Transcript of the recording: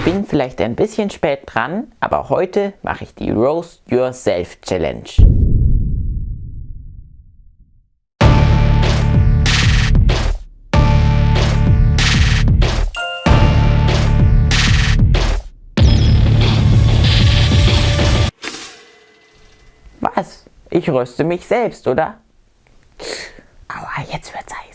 Ich bin vielleicht ein bisschen spät dran, aber heute mache ich die Roast Yourself Challenge. Was? Ich röste mich selbst, oder? Aua, jetzt wird's Zeit.